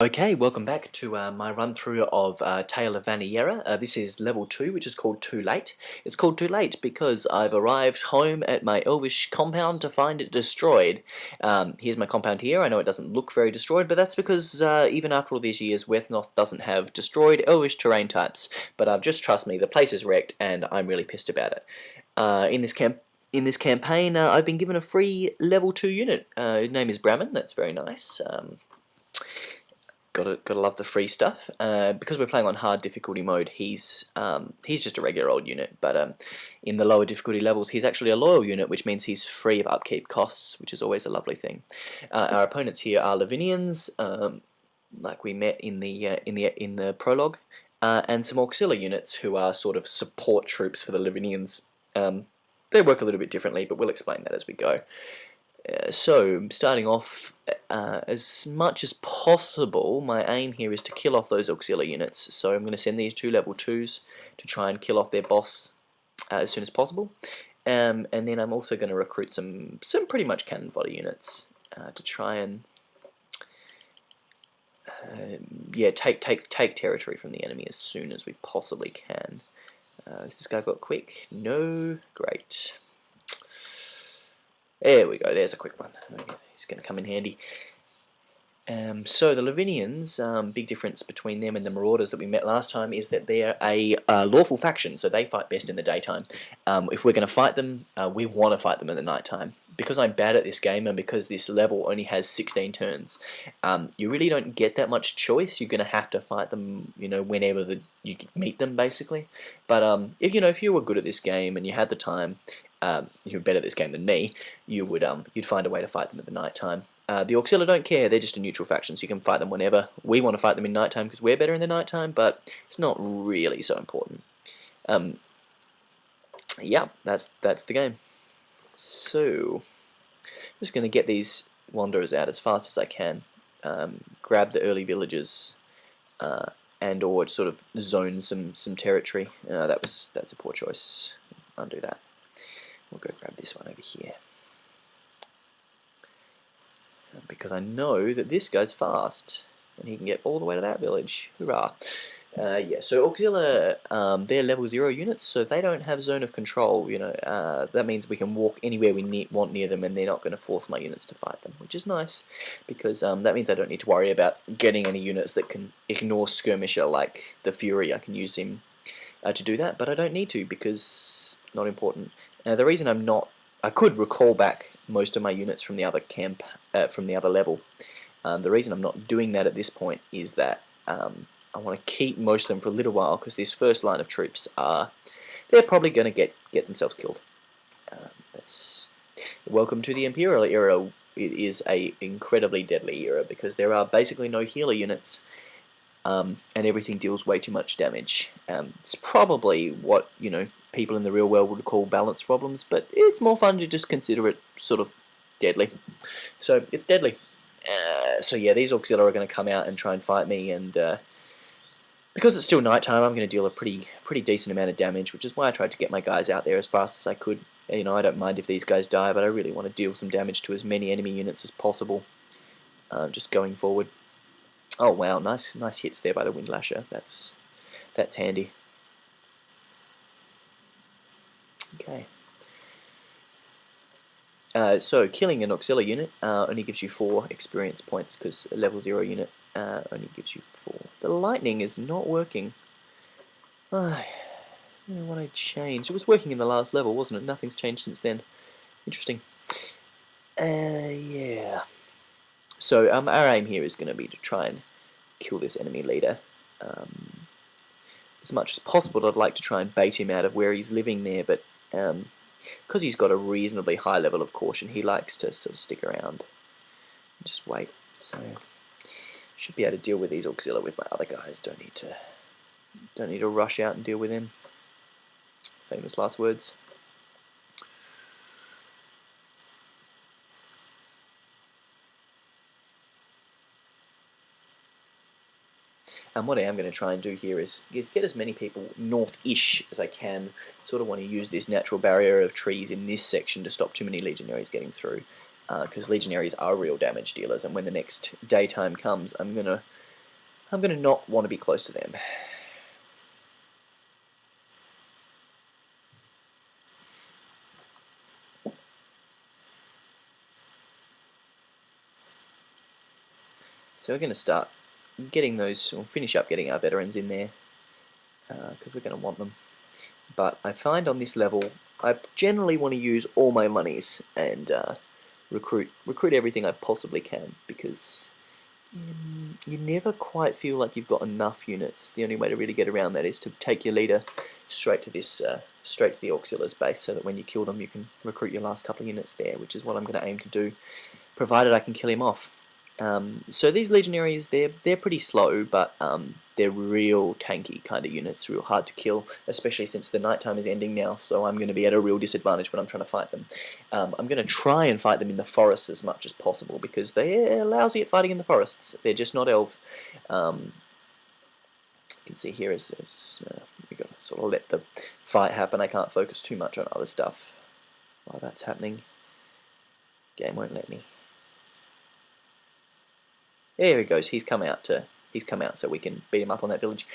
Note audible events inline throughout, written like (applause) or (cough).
Okay, welcome back to uh, my run through of uh, Tale of Vaniera. Uh, this is level 2, which is called Too Late. It's called Too Late because I've arrived home at my elvish compound to find it destroyed. Um, here's my compound here. I know it doesn't look very destroyed, but that's because uh, even after all these years, Wesnoth doesn't have destroyed elvish terrain types. But uh, just trust me, the place is wrecked, and I'm really pissed about it. Uh, in this camp in this campaign, I've been given a free level 2 unit. his name is Bramman, that's very nice. Um, gotta gotta love the free stuff. Uh, because we're playing on hard difficulty mode, he's um, he's just a regular old unit, but um, in the lower difficulty levels, he's actually a loyal unit, which means he's free of upkeep costs, which is always a lovely thing. Uh, our opponents here are Lavinians, um, like we met in the uh, in the in the prologue, uh, and some auxiliary units who are sort of support troops for the Lavinians. Um, they work a little bit differently, but we'll explain that as we go. Uh, so, starting off, uh, as much as possible, my aim here is to kill off those auxiliary units. So I'm going to send these two level 2s to try and kill off their boss uh, as soon as possible. Um, and then I'm also going to recruit some, some pretty much cannon fodder units uh, to try and um, yeah, take take take territory from the enemy as soon as we possibly can. Uh, this guy got quick? No, great. There we go, there's a quick one. It's going to come in handy. Um, so the Lavinians, um, big difference between them and the Marauders that we met last time is that they're a lawful faction, so they fight best in the daytime. Um, if we're going to fight them, uh, we want to fight them in the nighttime. Because I'm bad at this game and because this level only has 16 turns, um, you really don't get that much choice. You're going to have to fight them, you know, whenever the, you meet them, basically. But um, if you know, if you were good at this game and you had the time um, you're better at this game than me, you would um, you'd find a way to fight them at the night time. Uh, the Auxilia don't care, they're just a neutral faction, so you can fight them whenever. We want to fight them in nighttime because we're better in the nighttime, but it's not really so important. Um, yeah, that's that's the game. So, I'm just going to get these wanderers out as fast as I can. Um, grab the early villagers, uh, and or sort of zone some some territory. Uh, that was that's a poor choice. Undo that. We'll go grab this one over here. Because I know that this goes fast, and he can get all the way to that village. Hurrah! Uh, yeah, so Auxilia, um, they're level 0 units, so they don't have zone of control, you know, uh, that means we can walk anywhere we need, want near them and they're not going to force my units to fight them, which is nice, because um, that means I don't need to worry about getting any units that can ignore Skirmisher like the Fury, I can use him uh, to do that, but I don't need to, because not important. Now the reason I'm not, I could recall back most of my units from the other camp, uh, from the other level. Um, the reason I'm not doing that at this point is that um, I want to keep most of them for a little while because this first line of troops are, they're probably going to get get themselves killed. Um, that's welcome to the Imperial era. It is a incredibly deadly era because there are basically no healer units. Um, and everything deals way too much damage. Um, it's probably what you know people in the real world would call balance problems, but it's more fun to just consider it sort of deadly. So it's deadly. Uh, so yeah, these Auxilia are going to come out and try and fight me, and uh, because it's still nighttime, I'm going to deal a pretty pretty decent amount of damage, which is why I tried to get my guys out there as fast as I could. You know, I don't mind if these guys die, but I really want to deal some damage to as many enemy units as possible, uh, just going forward. Oh wow, nice nice hits there by the Windlasher. That's that's handy. Okay. Uh, so killing an auxiliary unit uh, only gives you 4 experience points because a level 0 unit uh, only gives you 4. The lightning is not working. I don't know what I changed. It was working in the last level, wasn't it? Nothing's changed since then. Interesting. Uh, yeah. So um, our aim here is going to be to try and kill this enemy leader. Um, as much as possible, I'd like to try and bait him out of where he's living there, but um, because he's got a reasonably high level of caution, he likes to sort of stick around and just wait. So should be able to deal with these Auxilia with my other guys. Don't need to don't need to rush out and deal with him. Famous last words. And what I am going to try and do here is, is get as many people north-ish as I can. Sort of want to use this natural barrier of trees in this section to stop too many legionaries getting through. Because uh, legionaries are real damage dealers, and when the next daytime comes, I'm going to I'm going to not want to be close to them. So we're going to start getting those, we'll finish up getting our veterans in there because uh, we're going to want them. But I find on this level, I generally want to use all my monies and uh, recruit recruit everything I possibly can because um, you never quite feel like you've got enough units. The only way to really get around that is to take your leader straight to this uh, straight to the auxiliaries base so that when you kill them you can recruit your last couple of units there, which is what I'm going to aim to do, provided I can kill him off. Um, so these legionaries, they're they're pretty slow, but um, they're real tanky kind of units, real hard to kill, especially since the night time is ending now. So I'm going to be at a real disadvantage when I'm trying to fight them. Um, I'm going to try and fight them in the forests as much as possible because they're lousy at fighting in the forests. They're just not elves. Um, you can see here is, is uh, we got to sort of let the fight happen. I can't focus too much on other stuff while that's happening. Game won't let me. There he goes. He's come out to he's come out so we can beat him up on that village.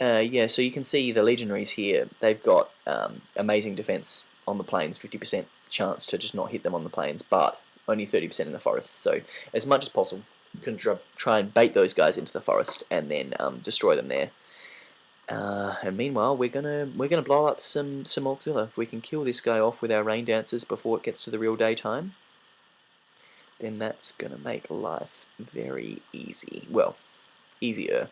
Uh, yeah, so you can see the legionaries here. They've got um, amazing defense on the plains, 50% chance to just not hit them on the plains, but only 30% in the forest. So as much as possible, you can try and bait those guys into the forest and then um, destroy them there. Uh, and meanwhile, we're gonna we're gonna blow up some some auxilia. If we can kill this guy off with our rain dancers before it gets to the real daytime, then that's going to make life very easy. Well, easier.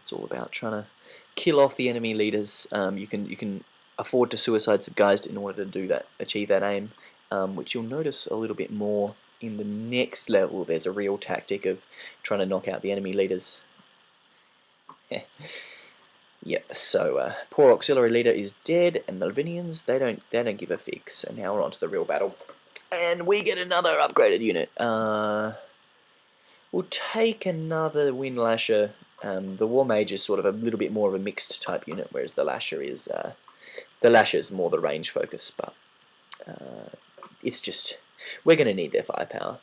It's all about trying to kill off the enemy leaders. Um, you can you can afford to suicide some guys in order to do that, achieve that aim, um, which you'll notice a little bit more in the next level. There's a real tactic of trying to knock out the enemy leaders. (laughs) Yep, so uh, poor auxiliary leader is dead, and the Lavinians, they don't they don't give a fig. So now we're on to the real battle. And we get another upgraded unit. Uh, we'll take another Windlasher. Um, the War Mage is sort of a little bit more of a mixed type unit, whereas the Lasher is uh, the Lasher is more the range focus. But uh, it's just we're going to need their firepower.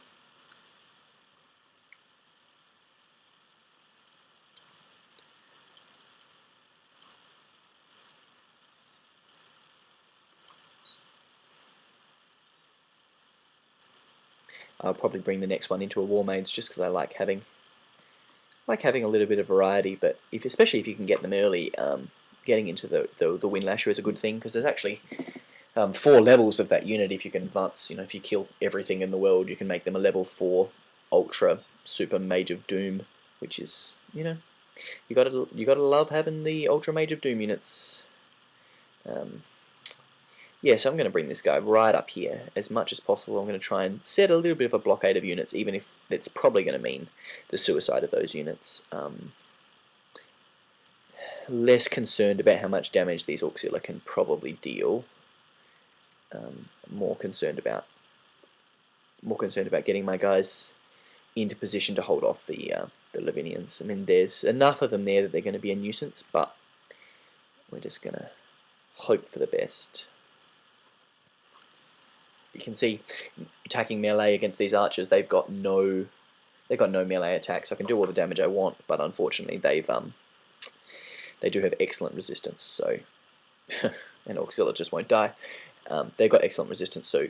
I'll probably bring the next one into a War Mage just because I like having like having a little bit of variety, but if especially if you can get them early, um, getting into the, the, the Windlasher is a good thing because there's actually um, four levels of that unit if you can advance, you know, if you kill everything in the world, you can make them a level 4 Ultra Super Mage of Doom, which is, you know, you gotta you gotta love having the Ultra Mage of Doom units. Um, yeah, so I'm going to bring this guy right up here as much as possible. I'm going to try and set a little bit of a blockade of units, even if it's probably going to mean the suicide of those units. Um, less concerned about how much damage these Auxilia can probably deal. Um, more concerned about more concerned about getting my guys into position to hold off the uh, the Lavinians. I mean, there's enough of them there that they're going to be a nuisance, but we're just going to hope for the best you can see attacking melee against these archers, they've got no they've got no melee attack, so I can do all the damage I want, but unfortunately they've um they do have excellent resistance, so (laughs) an Auxilia just won't die. Um, they've got excellent resistance, so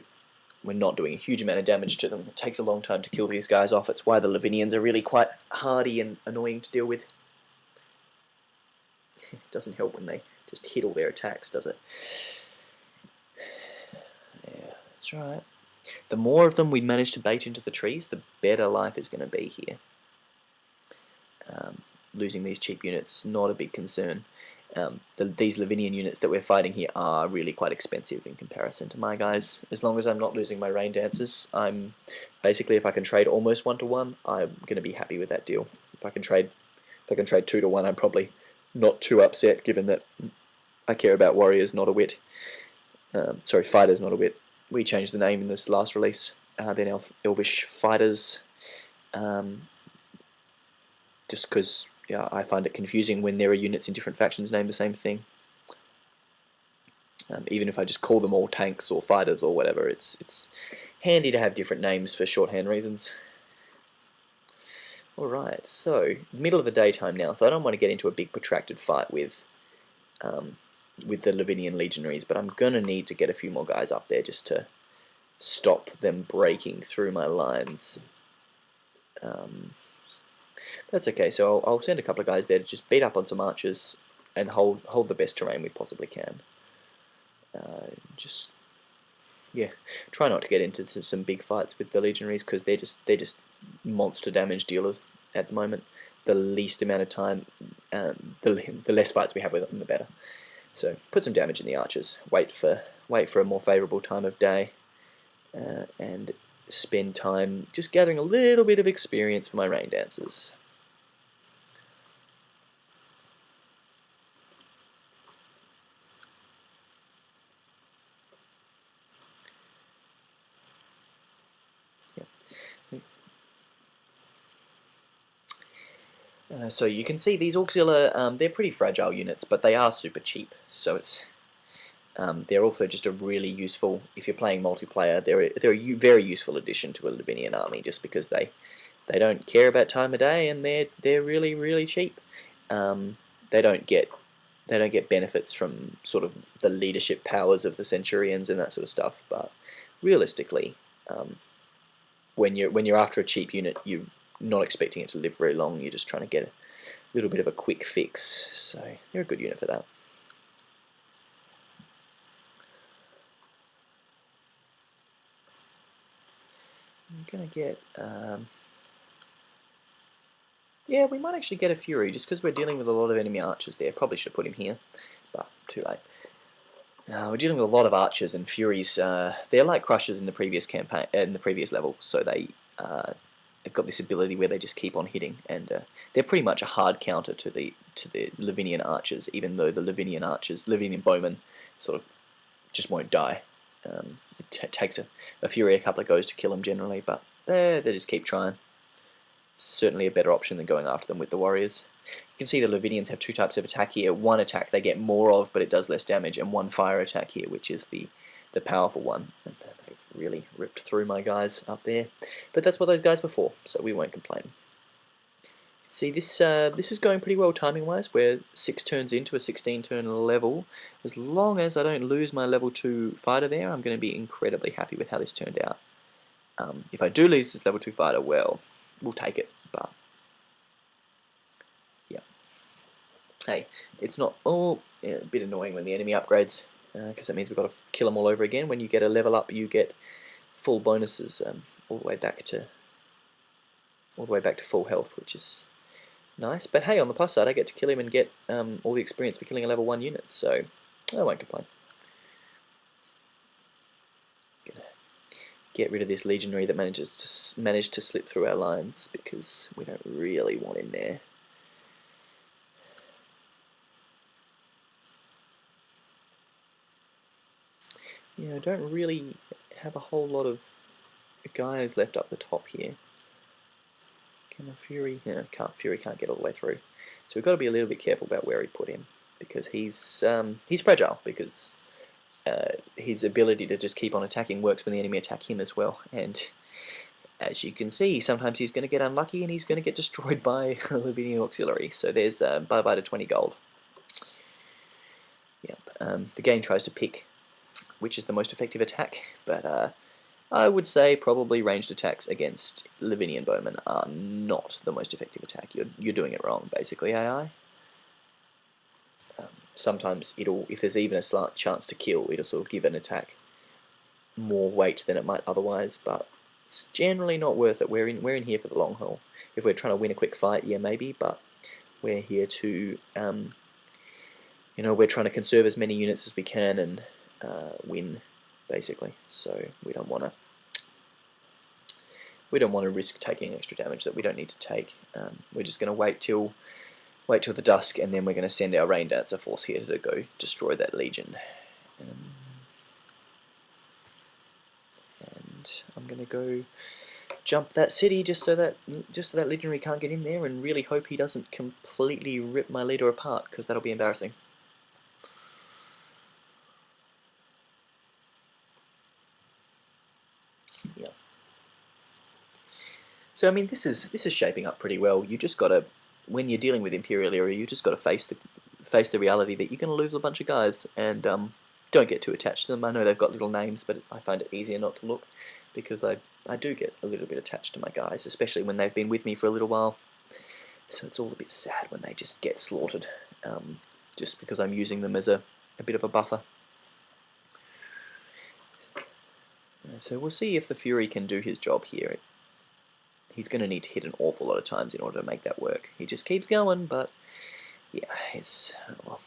we're not doing a huge amount of damage to them. It takes a long time to kill these guys off. It's why the Lavinians are really quite hardy and annoying to deal with. (laughs) It doesn't help when they just hit all their attacks, does it? That's right. The more of them we manage to bait into the trees, the better life is going to be here. Um, losing these cheap units is not a big concern. Um, the, these Lavinian units that we're fighting here are really quite expensive in comparison to my guys. As long as I'm not losing my rain dancers, I'm basically if I can trade almost one to one, I'm going to be happy with that deal. If I can trade, if I can trade two to one, I'm probably not too upset, given that I care about warriors, not a wit. Um, sorry, fighters, not a wit we changed the name in this last release. Uh, they're now Elvish Fighters. Um, just because yeah, I find it confusing when there are units in different factions named the same thing. Um, even if I just call them all tanks or fighters or whatever, it's it's handy to have different names for shorthand reasons. Alright, so middle of the daytime now, so I don't want to get into a big protracted fight with um, with the Lavinian legionaries, but I'm going to need to get a few more guys up there just to stop them breaking through my lines. Um, that's okay, so I'll, I'll, send a couple of guys there to just beat up on some archers and hold hold the best terrain we possibly can. Uh, just yeah, try not to get into some big fights with the legionaries because they're just they're just monster damage dealers at the moment. The least amount of time, um, the the less fights we have with them, the better. So put some damage in the archers. Wait for wait for a more favourable time of day, uh, and spend time just gathering a little bit of experience for my rain dancers. Uh, so you can see these Auxilia, um, they're pretty fragile units, but they are super cheap. So it's um, they're also just a really useful, if you're playing multiplayer, they're a, they're a very useful addition to a Lavinian army just because they they don't care about time of day and they're they're really really cheap. Um, they don't get they don't get benefits from sort of the leadership powers of the Centurions and that sort of stuff, but realistically, um, when you're when you're after a cheap unit, you not expecting it to live very long, you're just trying to get a little bit of a quick fix. So you're a good unit for that. I'm going to get... Um, yeah, we might actually get a Fury, just because we're dealing with a lot of enemy archers there. Probably should have put him here, but too late. Uh, we're dealing with a lot of archers and furies. Uh, they're like crushers in the previous campaign, in the previous level, so they uh, they've got this ability where they just keep on hitting, and uh, they're pretty much a hard counter to the to the Lavinian archers, even though the Lavinian archers, Lavinian bowmen, sort of just won't die. Um, it takes a, a Fury a couple of goes to kill them generally, but they they just keep trying. Certainly a better option than going after them with the warriors. You can see the Lavinians have two types of attack here. One attack they get more of, but it does less damage, and one fire attack here, which is the the powerful one. And, uh, really ripped through my guys up there. But that's what those guys were for, so we won't complain. See, this uh, this is going pretty well timing-wise. We're 6 turns into a 16-turn level. As long as I don't lose my level 2 fighter there, I'm going to be incredibly happy with how this turned out. Um, if I do lose this level 2 fighter, well, we'll take it, but... Yeah. Hey, it's not... Oh, yeah, a bit annoying when the enemy upgrades because uh, that means we've got to kill them all over again. When you get a level up, you get full bonuses um, all the way back to all the way back to full health, which is nice. But hey, on the plus side, I get to kill him and get um, all the experience for killing a level one unit, so I won't complain. Gonna get rid of this legionary that manages to manage to slip through our lines because we don't really want him there. Yeah, I don't really have a whole lot of guys left up the top here. Can a Fury... No, can't, Fury can't get all the way through. So we've got to be a little bit careful about where we put him. Because he's um, he's fragile, because uh, his ability to just keep on attacking works when the enemy attack him as well. And as you can see, sometimes he's going to get unlucky and he's going to get destroyed (laughs) by a Lavinian Auxiliary. So there's uh, bye-bye to 20 gold. Yep. Um, the game tries to pick which is the most effective attack, but uh, I would say probably ranged attacks against Lavinian bowmen are not the most effective attack. You're, you're doing it wrong, basically, AI. Um, sometimes it'll, if there's even a slight chance to kill, it'll sort of give an attack more weight than it might otherwise, but it's generally not worth it. We're in, we're in here for the long haul. If we're trying to win a quick fight, yeah, maybe, but we're here to, um, you know, we're trying to conserve as many units as we can and uh, win, basically. So we don't want to we don't want to risk taking extra damage that we don't need to take. Um, we're just going to wait till wait till the dusk, and then we're going to send our rain dancer force here to go destroy that legion. Um, and I'm going to go jump that city just so that just so that legionary can't get in there, and really hope he doesn't completely rip my leader apart, because that'll be embarrassing. So I mean, this is this is shaping up pretty well. You just got to, when you're dealing with Imperial Era, you just got to face the face the reality that you're going to lose a bunch of guys, and um, don't get too attached to them. I know they've got little names, but I find it easier not to look because I I do get a little bit attached to my guys, especially when they've been with me for a little while. So it's all a bit sad when they just get slaughtered, um, just because I'm using them as a, a bit of a buffer. Uh, so we'll see if the Fury can do his job here. He's going to need to hit an awful lot of times in order to make that work. He just keeps going, but yeah, it's... Well,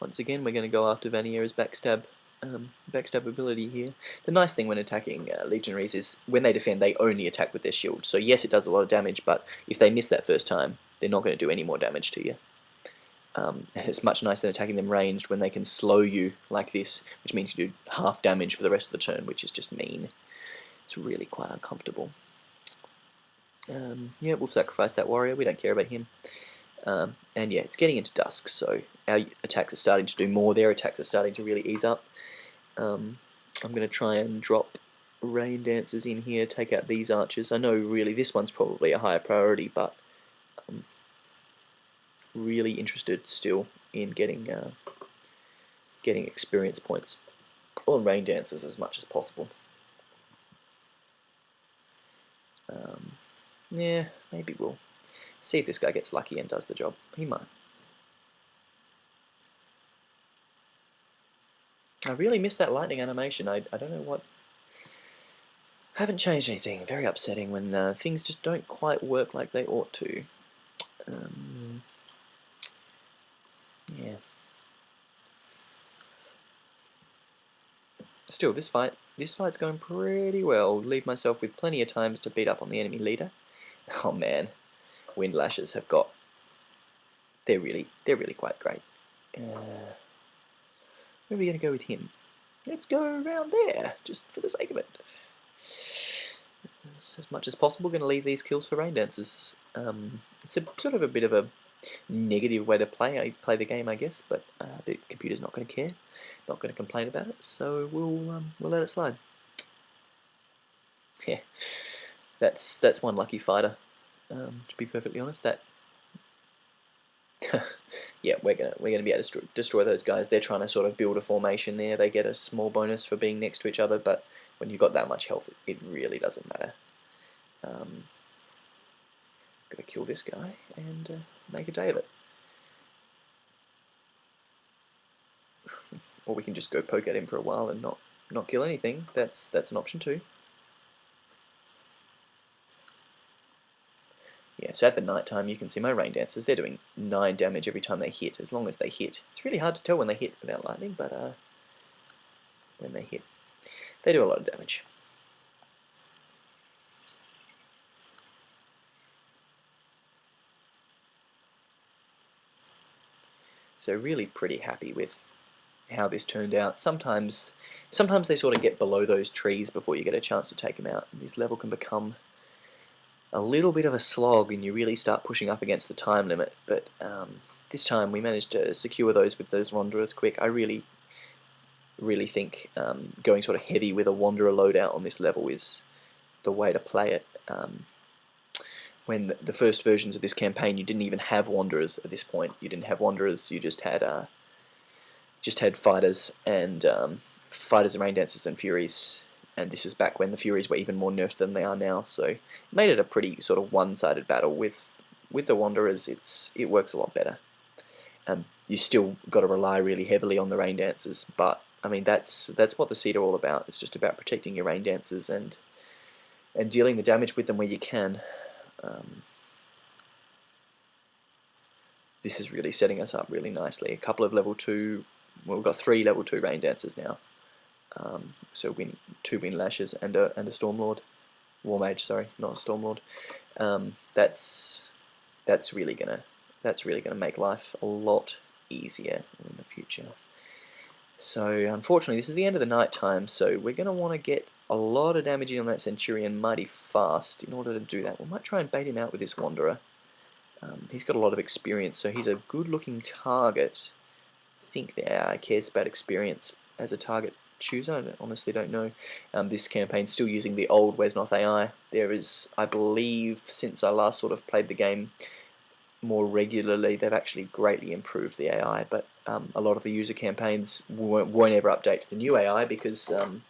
Once again, we're going to go after Vaniera's backstab um, backstab ability here. The nice thing when attacking uh, Legionaries is when they defend, they only attack with their shield. So yes, it does a lot of damage, but if they miss that first time, they're not going to do any more damage to you. Um, it's much nicer than attacking them ranged when they can slow you like this, which means you do half damage for the rest of the turn, which is just mean. It's really quite uncomfortable. Um, yeah, we'll sacrifice that warrior, we don't care about him. Um, and yeah, it's getting into dusk, so our attacks are starting to do more. Their attacks are starting to really ease up. Um, I'm going to try and drop rain dancers in here, take out these archers. I know really this one's probably a higher priority, but really interested still in getting uh, getting experience points on rain dancers as much as possible. Um, yeah, maybe we'll See if this guy gets lucky and does the job. He might. I really missed that lightning animation. I, I don't know what... I haven't changed anything. Very upsetting when uh, things just don't quite work like they ought to. Um, yeah. Still, this fight, this fight's going pretty well. Leave myself with plenty of times to beat up on the enemy leader. (laughs) Oh man, Windlashes have got. They're really, they're really quite great. Uh, where are we going to go with him? Let's go around there, just for the sake of it. As much as possible, going to leave these kills for rain dancers. Um, it's a sort of a bit of a negative way to play I play the game, I guess, but uh, the computer's not going to care, not going to complain about it, so we'll um, we'll let it slide. (laughs) Yeah, that's that's one lucky fighter um, to be perfectly honest. That (laughs) yeah, we're gonna we're gonna be able to destroy, those guys. They're trying to sort of build a formation there. They get a small bonus for being next to each other, but when you've got that much health, it, it really doesn't matter. Um, gotta kill this guy and uh, make a day of it. (laughs) or we can just go poke at him for a while and not not kill anything. That's that's an option too. Yeah, so at the night time you can see my rain dancers, they're doing 9 damage every time they hit, as long as they hit. It's really hard to tell when they hit without lightning, but uh, when they hit, they do a lot of damage. So really pretty happy with how this turned out. Sometimes sometimes they sort of get below those trees before you get a chance to take them out. And this level can become a little bit of a slog and you really start pushing up against the time limit, but um, this time we managed to secure those with those Wanderers quick. I really, really think um, going sort of heavy with a Wanderer loadout on this level is the way to play it. Um, when the first versions of this campaign you didn't even have Wanderers at this point. You didn't have Wanderers, you just had uh, just had fighters and um, fighters and rain dancers and furies and this was back when the Furies were even more nerfed than they are now, so it made it a pretty sort of one-sided battle. With with the Wanderers, it's it works a lot better. Um, you still got to rely really heavily on the Rain Dancers, but I mean that's that's what the seed are all about. It's just about protecting your Rain Dancers and and dealing the damage with them where you can. Um, this is really setting us up really nicely. A couple of level 2, well, we've got three level 2 Rain Dancers now. Um, so two wind lashes and a and a stormlord, war mage. Sorry, not a stormlord. Um, that's that's really gonna that's really gonna make life a lot easier in the future. So unfortunately, this is the end of the night time. So we're gonna want to get a lot of damage in on that Centurion mighty fast in order to do that. We might try and bait him out with this Wanderer. Um, he's got a lot of experience, so he's a good-looking target I think the AI cares about experience as a target chooser. I honestly don't know. Um, this campaign's still using the old Wesnoth AI. There is, I believe, since I last sort of played the game more regularly, they've actually greatly improved the AI, but um, a lot of the user campaigns won't, won't ever update to the new AI because um,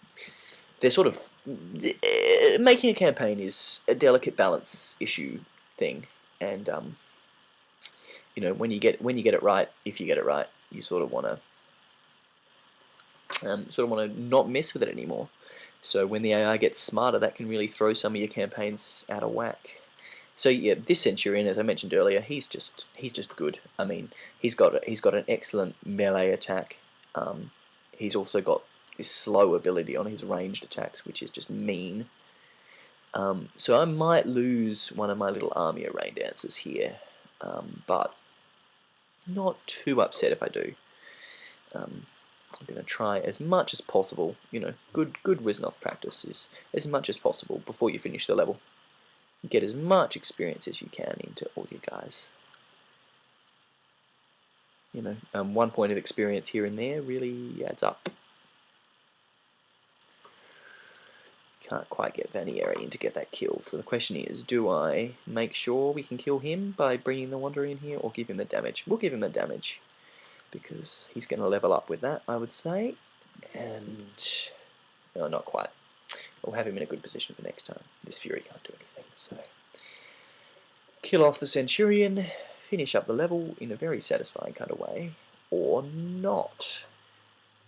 they're sort of uh, making a campaign is a delicate balance issue thing, and um, you know when you get when you get it right, if you get it right, you sort of want to um, sort of want to not mess with it anymore. So when the AI gets smarter, that can really throw some of your campaigns out of whack. So yeah, this Centurion, as I mentioned earlier, he's just he's just good. I mean, he's got he's got an excellent melee attack. Um, he's also got this slow ability on his ranged attacks, which is just mean. Um, so I might lose one of my little army of rain dancers here, um, but not too upset if I do. Um, I'm going to try as much as possible, you know, good good Wesnoth practice is as much as possible before you finish the level. Get as much experience as you can into all you guys. You know, um, one point of experience here and there really adds up. Can't quite get Vaniera in to get that kill, so the question is, do I make sure we can kill him by bringing the Wanderer in here, or give him the damage? We'll give him the damage because he's going to level up with that, I would say. And, no, not quite. We'll have him in a good position for next time. This Fury can't do anything, so... Kill off the Centurion, finish up the level in a very satisfying kind of way, or not.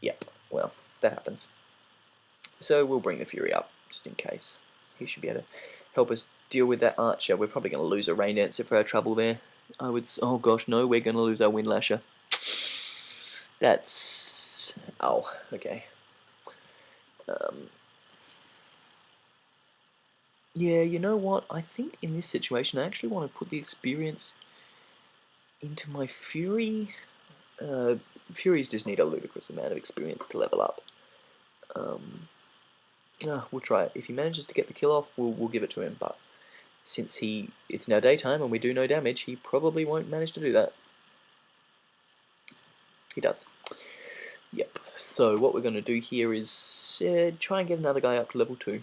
Yep, well, that happens. So we'll bring the Fury up, just in case. He should be able to help us deal with that Archer. We're probably going to lose a Rain Dancer for our trouble there. I would... Oh gosh, no, we're going to lose our Windlasher. That's... Oh, okay. Um, yeah, you know what? I think in this situation I actually want to put the experience into my Fury. Uh, Furies just need a ludicrous amount of experience to level up. Um, uh, we'll try it. If he manages to get the kill off, we'll, we'll give it to him, but since he it's now daytime and we do no damage, he probably won't manage to do that. He does. Yep. So what we're going to do here is uh, try and get another guy up to level 2.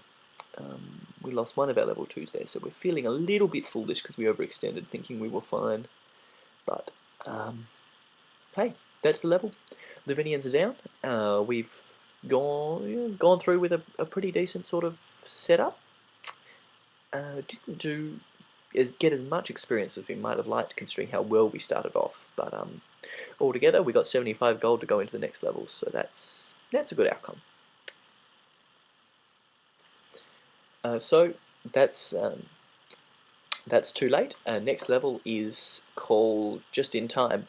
Um, we lost one of our level 2s there, so we're feeling a little bit foolish because we overextended thinking we were fine. But, um, hey, that's the level. Lavinians are down. Uh, we've gone gone through with a, a pretty decent sort of setup. Uh, didn't do is get as much experience as we might have liked considering how well we started off but um, altogether we got 75 gold to go into the next level so that's that's a good outcome. Uh, so that's um, that's too late. Uh, next level is called just in time